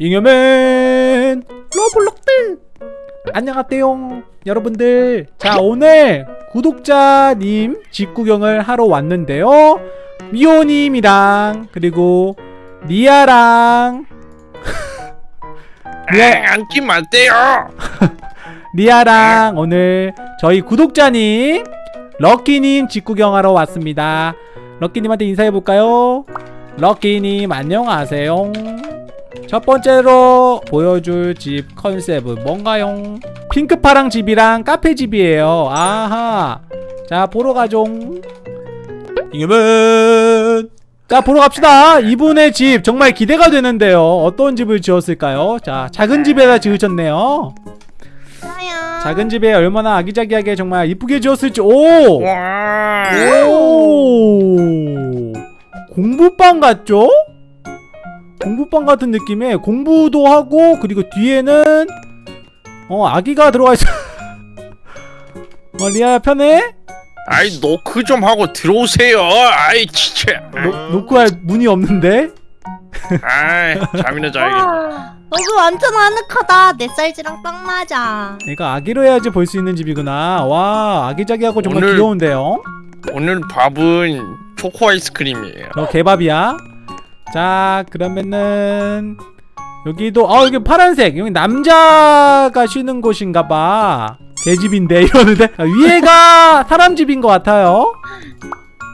잉여맨! 로블록들! 안녕하세요 여러분들. 자 오늘 구독자님 집 구경을 하러 왔는데요. 미호님이랑 그리고 리아랑. 네, 앉지 마세요. 리아랑 오늘 저희 구독자님 럭키님 집 구경하러 왔습니다. 럭키님한테 인사해볼까요? 럭키님 안녕하세요 첫 번째로 보여줄 집 컨셉은 뭔가요? 핑크파랑 집이랑 카페 집이에요 아하 자 보러 가죠 잉여맨 자 보러 갑시다 이분의 집 정말 기대가 되는데요 어떤 집을 지었을까요? 자 작은 집에다 지으셨네요 좋아요. 작은 집에 얼마나 아기자기하게 정말 이쁘게 지었을지 오! 와. 오! 공부방 같죠? 공부방 같은 느낌에 공부도 하고 그리고 뒤에는 어 아기가 들어와 있어 어 리아야 편해? 아이 노크 좀 하고 들어오세요. 아이 진짜. 노, 노크 할 문이 없는데? 아이 잠이나 자야겠네. 와, 여기 완전 아늑하다. 내 사이즈랑 딱 맞아. 얘가 아기로 해야지 볼 수 있는 집이구나 와 아기자기하고 정말 오늘- 귀여운데요? 오늘 밥은 초코 아이스크림이에요. 너 개밥이야. 자, 그러면은 여기도 어 여기 파란색 여기 남자가 쉬는 곳인가봐. 개집인데 이러는데 아, 위에가 사람 집인 것 같아요.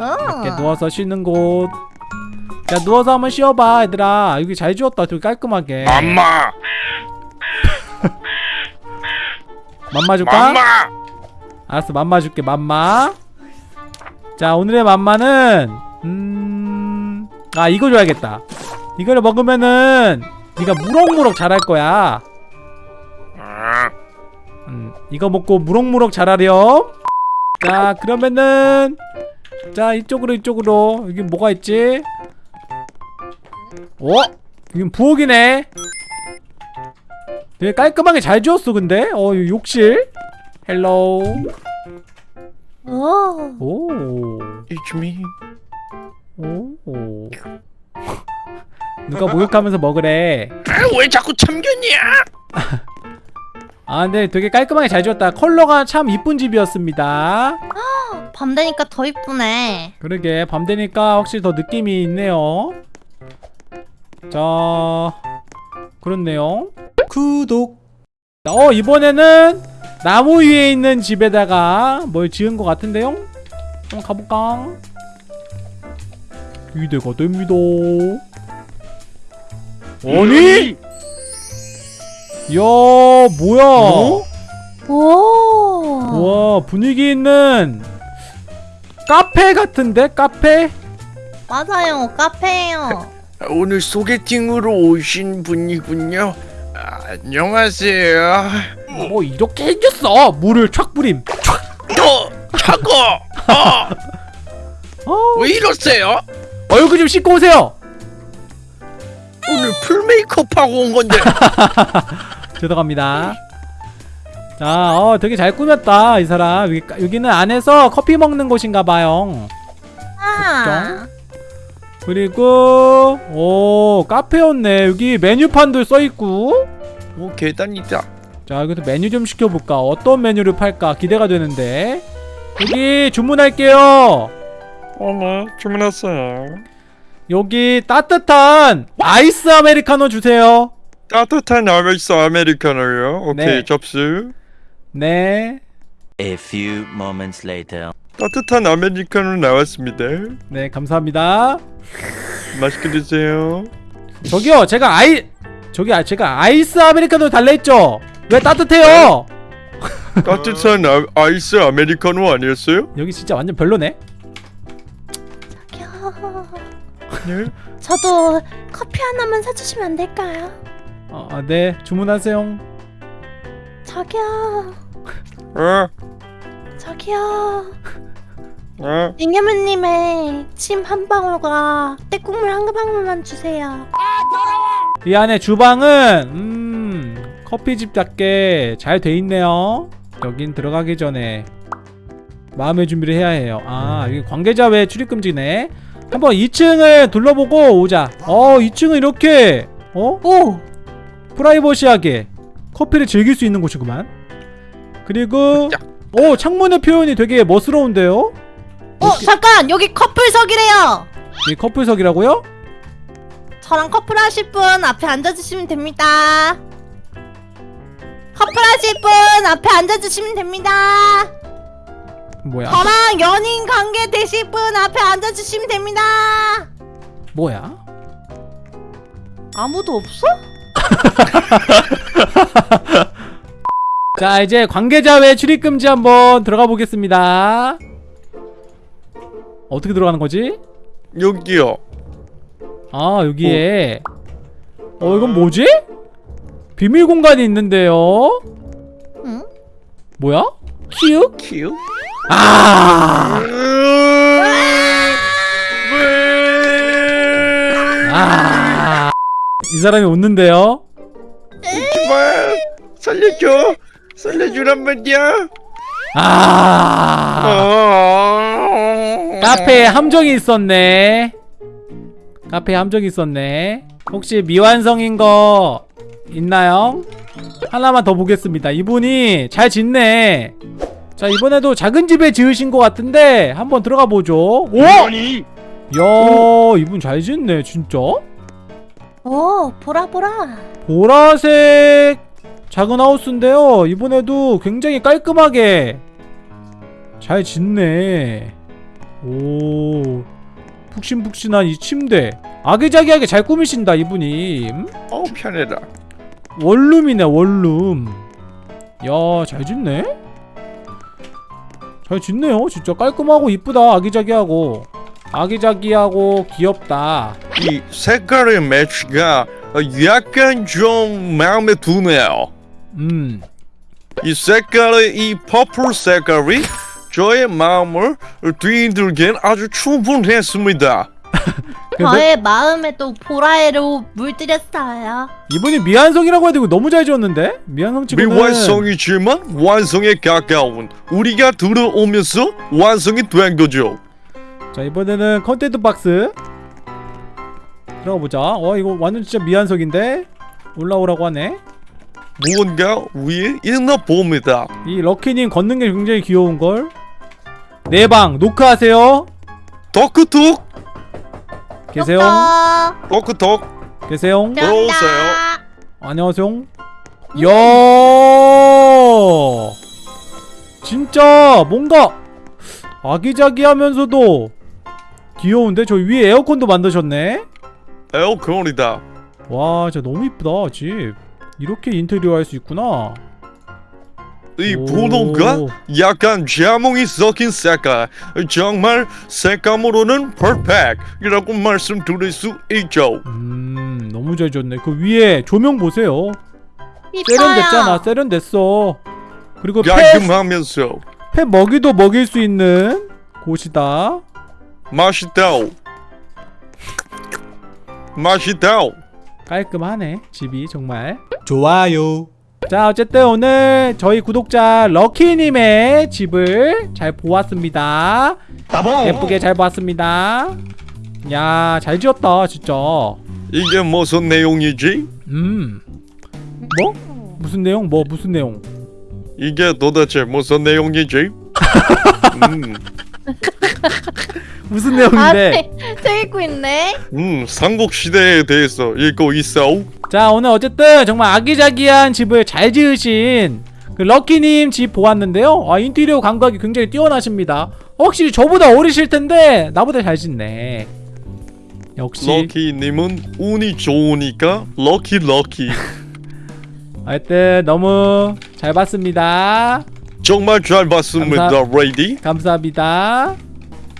어. 이렇게 누워서 쉬는 곳. 자 누워서 한번 쉬어봐 얘들아. 여기 잘 지웠다 되게 깔끔하게. 맘마, 맘마 줄까? 맘마. 알았어 맘마 줄게 맘마. 자 오늘의 맘마는 음 아 이거 줘야겠다. 이거를 먹으면은 네가 무럭무럭 자랄 거야. 아, 음, 이거 먹고 무럭무럭 자라렴. 자, 그러면은 자 이쪽으로 이쪽으로 여기 뭐가 있지? 어? 여긴 부엌이네. 되게 깔끔하게 잘 지었어 근데. 어, 이 욕실. Hello. 오. 오. It's me. 오. 누가 목욕하면서 먹으래. 아 왜 자꾸 참견이야? 아, 근데 되게 깔끔하게 잘 지었다. 컬러가 참 이쁜 집이었습니다. 밤 되니까 더 이쁘네. 그러게 밤 되니까 확실히 더 느낌이 있네요 자 그렇네요 구독 어 이번에는 나무 위에 있는 집에다가 뭘 지은 것 같은데요 한번 가볼까 기대가 됩니다 아니 이야 뭐야 오. 와 분위기 있는 카페 같은데 카페 맞아요. 카페예요. 아, 오늘 소개팅으로 오신 분이군요. 아, 안녕하세요. 뭐 이렇게 생겼어 물을 촥 뿌림 너 차고. 어, 어, 왜 이러세요? 얼굴 좀 씻고 오세요 오늘 풀 메이크업 하고 온 건데. 죄송합니다. 자, 어, 되게 잘 꾸몄다 이 사람. 여기, 여기 는 안에서 커피 먹는 곳인가봐요. 아. 그리고 오 카페였네. 여기 메뉴판도 써있고. 오 계단이다. 자 여기서 메뉴 좀 시켜볼까? 어떤 메뉴를 팔까? 기대가 되는데. 여기 주문할게요. 어머 주문했어요. 여기 따뜻한 아이스 아메리카노 주세요 따뜻한 아이스 아메리카노요. 오케이 네. 접수. 네 A few moments later. 따뜻한 아메리카노 나왔습니다. 네, 감사합니다. 맛있게 드세요. 저기요, 제가 아이 저기 아, 제가 아이스 아메리카노 달라 했죠. 왜 따뜻해요? 따뜻한 아, 아이스 아메리카노 아니었어요? 여기 진짜 완전 별로네. 네. 저도 커피 하나만 사주시면 안 될까요? 어, 아, 네, 주문하세요. 저기요. 어, 저기요. 어. 잉여맨님의 침 한 방울과 떼국물 한 방울만 주세요. 이 안에 주방은 음 커피집답게 잘 돼 있네요. 여긴 들어가기 전에 마음의 준비를 해야 해요. 아, 여기 관계자 외 출입 금지네. 한번 2층을 둘러보고 오자. 어, 2층은 이렇게 어? 오! 프라이버시하게 커피를 즐길 수 있는 곳이구만 그리고 오 창문의 표현이 되게 멋스러운데요 어 잠깐 여기 커플석이래요. 이 커플석이라고요? 저랑 커플 하실 분 앞에 앉아주시면 됩니다. 커플 하실 분 앞에 앉아주시면 됩니다. 뭐야 저랑 연인 관계 되실 분 앞에 앉아주시면 됩니다. 뭐야 아무도 없어? 자 이제 관계자 외 출입금지 한번 들어가 보겠습니다 어떻게 들어가는 거지? 여기요. 아 여기에 어 이건 뭐지? 비밀 공간이 있는데요 응? 뭐야? 키읔? 큐. 아! 아! 이 사람이 웃는데요? 제발 살려줘. 살려주란 말이야. 아! 어... 카페에 함정이 있었네. 카페에 함정이 있었네. 혹시 미완성인 거 있나요? 하나만 더 보겠습니다. 이분이 잘 짓네. 자 이번에도 작은 집에 지으신 것 같은데 한번 들어가 보죠. 오! 야 이분 잘 짓네 진짜. 오 보라 보라. 보라색 작은 하우스인데요. 이번에도 굉장히 깔끔하게 잘 짓네. 오, 푹신푹신한 이 침대. 아기자기하게 잘 꾸미신다 이분이. 음? 어우 편해라. 원룸이네 원룸. 야, 잘 짓네. 잘 짓네요. 진짜 깔끔하고 이쁘다. 아기자기하고. 아기자기하고 귀엽다. 이 색깔의 매치가 약간 좀 마음에 드네요. 음. 이 색깔의 이 퍼플 색깔이 저의 마음을 뒤흔들기엔 아주 충분했습니다. 저의 마음에 또 보라애로 물들였어요. 이분이 미완성이라고 해야 되고 너무 잘 지었는데? 미완성 치고는 미완성이지만 완성에 가까운 우리가 들어오면서 완성이 된 거죠. 자 이번에는 content 박스 들어가 보자. 어 이거 완전 진짜 미완성인데 올라오라고 하네. 무언가 위에 있나 봅니다. 이 럭키님 걷는 게 굉장히 귀여운 걸. 내방 노크하세요. 덕크톡 계세요. 똑똑. 덕크톡 계세요. 들어오세요. 안녕하세요. 야 진짜 뭔가 아기자기하면서도 귀여운데 저 위에 에어컨도 만드셨네. 에어컨이다. 와 진짜 너무 이쁘다 집. 이렇게 인테리어 할 수 있구나. 이 오. 분홍과 약간 자몽이 섞인 색깔 정말 색감으로는 퍼펙트이라고 말씀드릴 수 있죠. 음 너무 잘 졌네 그 위에 조명 보세요 이뻐요. 세련됐잖아 세련됐어 그리고 펫, 깔끔하면서 펫 먹이도 먹일 수 있는 곳이다 맛있다. 맛있다. 깔끔하네 집이 정말 좋아요 자 어쨌든 오늘 저희 구독자 럭키님의 집을 잘 보았습니다 예쁘게 잘 보았습니다 야 잘 지었다 진짜 이게 무슨 내용이지? 음 뭐? 무슨 내용? 뭐 무슨 내용? 이게 도대체 무슨 내용이지? 음, 무슨 아, 내용인데? 책, 책 읽고 있네. 음, 삼국 시대에 대해서 읽고 있어. 자 오늘 어쨌든 정말 아기자기한 집을 잘 지으신 그 럭키님 집 보았는데요. 아 인테리어 감각이 굉장히 뛰어나십니다. 확실히 저보다 어리실 텐데 나보다 잘 짓네. 역시 럭키님은 운이 좋으니까 럭키 럭키. 하여튼 너무 잘 봤습니다. 정말 잘 봤습니다, 감사- 레이디. 감사합니다.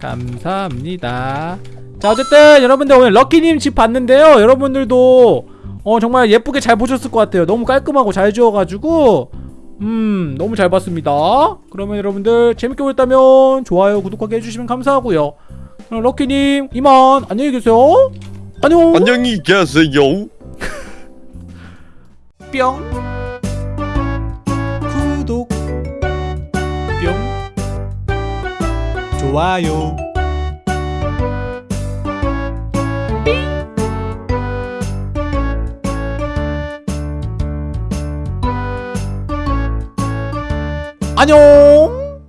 감사합니다. 자 어쨌든 여러분들 오늘 럭키님 집 봤는데요. 여러분들도 어 정말 예쁘게 잘 보셨을 것 같아요. 너무 깔끔하고 잘 지어가지고. 음 너무 잘 봤습니다. 그러면 여러분들 재밌게 보셨다면 좋아요 구독하게 해주시면 감사하고요. 그럼 럭키님 이만 안녕히 계세요. 안녕. 안녕히 계세요. 뿅. 구독. 뿅. 좋아요 안녕